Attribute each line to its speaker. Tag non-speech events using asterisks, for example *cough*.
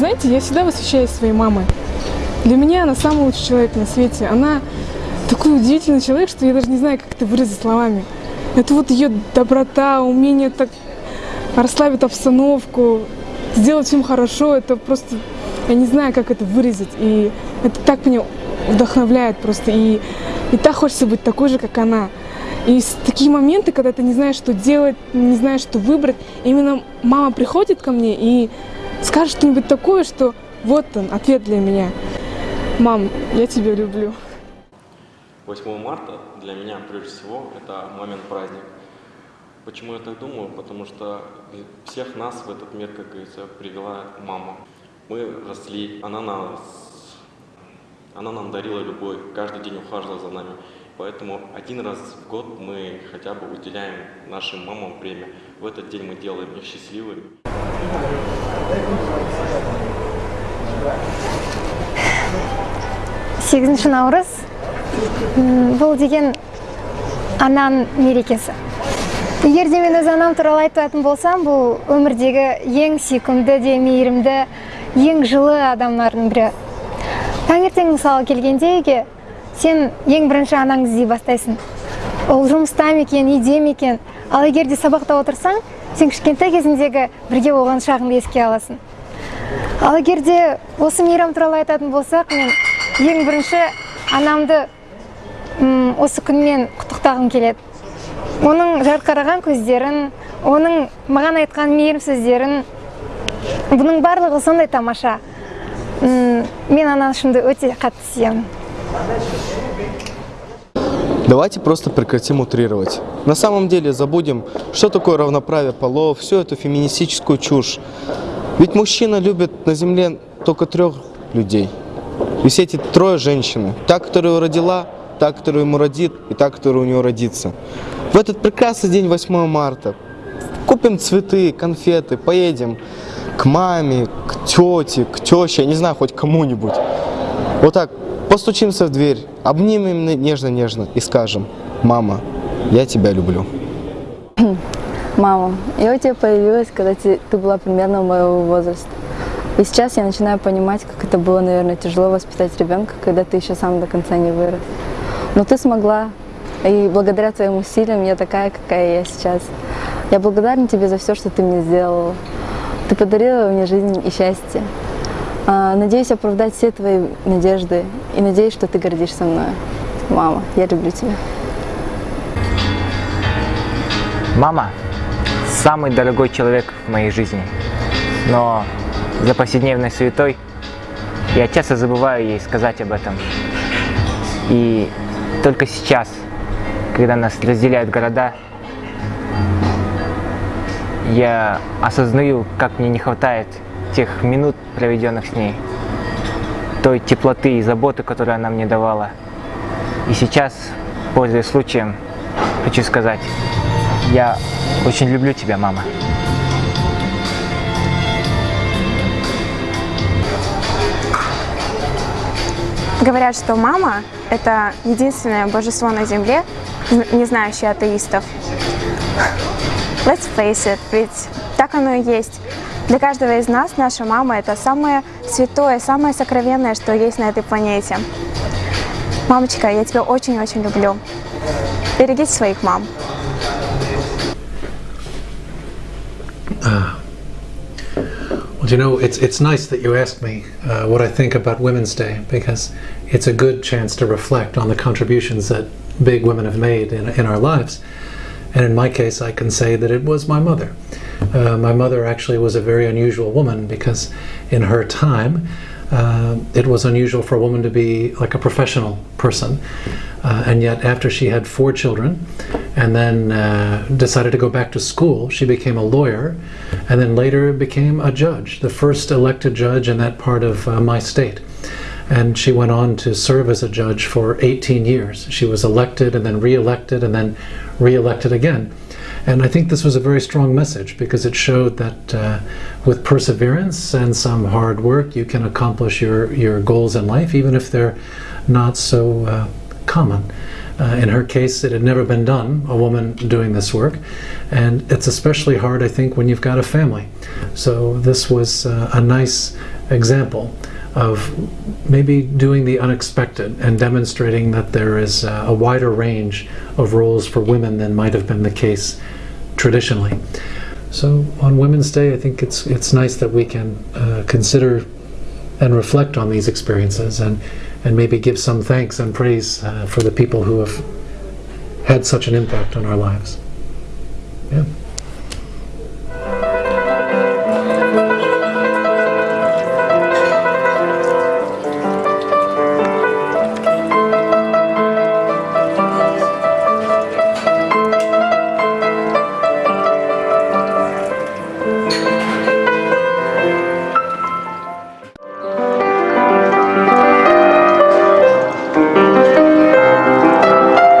Speaker 1: Знаете, я всегда восхищаюсь своей мамой. Для меня она самый лучший человек на свете. Она такой удивительный человек, что я даже не знаю, как это выразить словами. Это вот ее доброта, умение так расслабить обстановку, сделать всем хорошо. Это просто, я не знаю, как это выразить. И это так меня вдохновляет просто. И, и так хочется быть такой же, как она. И такие моменты, когда ты не знаешь, что делать, не знаешь, что выбрать, именно мама приходит ко мне и скажет что-нибудь такое, что вот он, ответ для меня. Мам, я тебя люблю.
Speaker 2: 8 марта для меня, прежде всего, это момент праздник. Почему я так думаю? Потому что всех нас в этот мир, как говорится, привела мама. Мы росли, она нас, она нам дарила любовь, каждый день ухаживала за нами. Поэтому один раз в год мы хотя бы уделяем нашим мамам время. В этот день мы делаем их счастливыми.
Speaker 3: сегізінші наурыз бұл деген ананың мерекесі егер де мен өз анам туралы айтатын болсам бұл өмірдегі ең сүйкімді де мейірімді ең жылы адамдардың бірі таңертең мысалы келгенде сен ең бірінші анаңды іздей бастайсың. Ол жұмыста ма екен үйде ме екен. Ал егер де сабақта отырсаң сен кішкентай кезіңдегі бірге болған шағыңды еске аласың. Ал егер де осы мейрам туралы айтатын болсақ мен ең бірінші анамды осы күнмен құттықтағым келеді. Оның жарқыраған көздерін оның маған айтқан мейірім сөздерін бұның барлығы сондай тамаша. Мен анашымды өте қатты сүйемін.
Speaker 4: Давайте просто прекратим утрировать. На самом деле забудем, что такое равноправие полов, всю эту феминистическую чушь. Ведь мужчина любит на земле только трех людей. И все эти трое женщины. Та, которую родила, та, которую ему родит, и та, которая у него родится. В этот прекрасный день 8 марта купим цветы, конфеты, поедем к маме, к тете, к теще, я не знаю, хоть кому-нибудь. Вот так постучимся в дверь, обнимем нежно-нежно и скажем, мама, я тебя люблю. *clears throat*
Speaker 5: Мама, я у тебя появилась, когда ты была примерно моего возраста. И сейчас я начинаю понимать, как это было, наверное, тяжело воспитать ребенка, когда ты еще сам до конца не вырос. Но ты смогла, и благодаря твоим усилиям я такая, какая я сейчас. Я благодарна тебе за все, что ты мне сделала. Ты подарила мне жизнь и счастье. А, надеюсь оправдать все твои надежды и надеюсь, что ты гордишься мной. Мама, я люблю тебя.
Speaker 6: Мама – самый дорогой человек в моей жизни, но за повседневной суетой я часто забываю ей сказать об этом. И только сейчас, когда нас разделяют города, я осознаю, как мне не хватает тех минут, проведенных с ней, той теплоты и заботы, которую она мне давала. И сейчас, пользуясь случаем, хочу сказать, я очень люблю тебя, мама.
Speaker 7: Говорят, что мама – это единственное божество на земле, не знающее атеистов. Let's face it, ведь так оно и есть. Для каждого из нас наша мама – это самое святое, самое сокровенное, что есть на этой планете. Мамочка, я тебя очень-очень люблю. Берегите своих мам.
Speaker 8: Uh, well, you know, it's, it's nice that you asked me uh, what I think about Women's Day because it's a good chance to reflect on the contributions that big women have made in, in our lives. And in my case, I can say that it was my mother. Uh, my mother actually was a very unusual woman because in her time, uh, it was unusual for a woman to be like a professional person. Uh, and yet after she had four children and then uh, decided to go back to school, she became a lawyer and then later became a judge, the first elected judge in that part of uh, my state. And she went on to serve as a judge for 18 years. She was elected and then re-elected and then re-elected again. And I think this was a very strong message because it showed that uh, with perseverance and some hard work, you can accomplish your, your goals in life, even if they're not so uh, common. Uh, in her case, it had never been done, a woman doing this work. And it's especially hard, I think, when you've got a family. So this was uh, a nice example of maybe doing the unexpected and demonstrating that there is a wider range of roles for women than might have been the case traditionally. So on Women's Day, I think it's it's nice that we can uh, consider and reflect on these experiences and and maybe give some thanks and praise uh, for the people who have had such an impact on our lives. Yeah.